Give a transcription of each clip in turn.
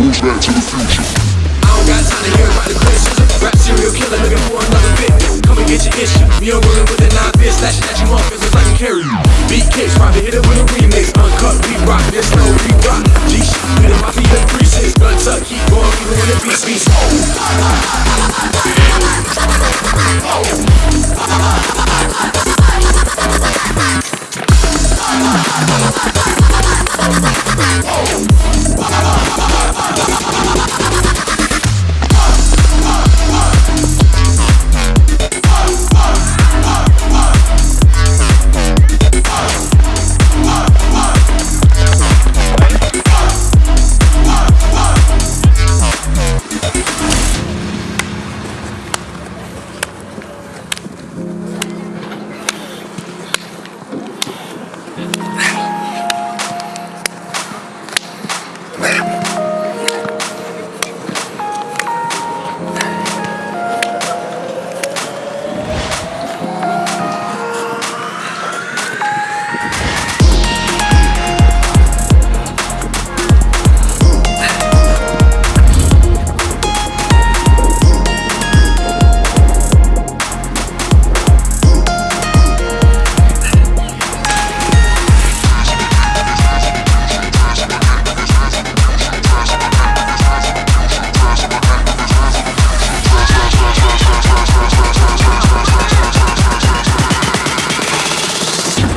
Moves back to the future. I don't got time to hear about the criticism. Rap serial killer looking for another victim. Come and get your issue. Me and rolling with the nine fist, slashing at you off it's like you carry you. Beat kicks, probably hit it with a remix. Uncut, we rock, this no we rock. G shit, we the mafia precincts. Gun tuck, keep going, even when the beats be slow. Oh.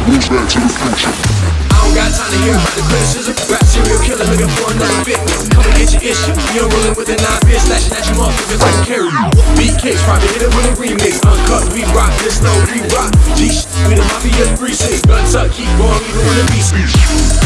Moves back to the future. I don't got time to hear about the criticism. Rap serial killer looking for another victim. Come and get your issue. And rolling with the nine fist, slashing at you off cause it's like carry you. Beat kicks, probably hit it with a remix. Uncut, we rock, this no we rock. G we the mafia precincts. Gun tuck, keep going, even when the beats.